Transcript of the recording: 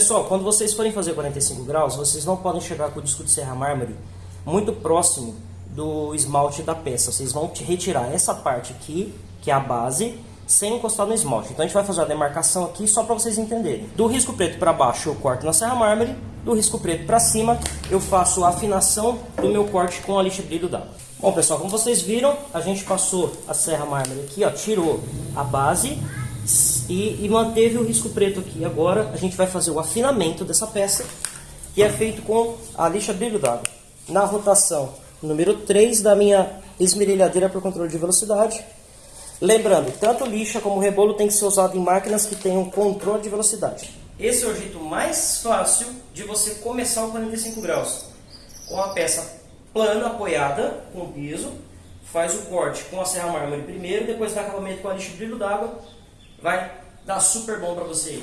Pessoal, quando vocês forem fazer 45 graus, vocês não podem chegar com o disco de serra mármore muito próximo do esmalte da peça. Vocês vão retirar essa parte aqui, que é a base, sem encostar no esmalte. Então a gente vai fazer a demarcação aqui só para vocês entenderem. Do risco preto para baixo eu corto na serra mármore, do risco preto para cima eu faço a afinação do meu corte com a lixa brilho d'água. Bom pessoal, como vocês viram, a gente passou a serra mármore aqui, ó, tirou a base e, e manteve o risco preto aqui. Agora a gente vai fazer o afinamento dessa peça, que é feito com a lixa brilho d'água. Na rotação número 3 da minha esmerilhadeira para controle de velocidade. Lembrando, tanto lixa como rebolo tem que ser usado em máquinas que tenham controle de velocidade. Esse é o jeito mais fácil de você começar o 45 graus. Com a peça plana, apoiada, com piso, faz o corte com a serra mármore primeiro, depois dá acabamento com a lixa brilho d'água, vai dar super bom para você.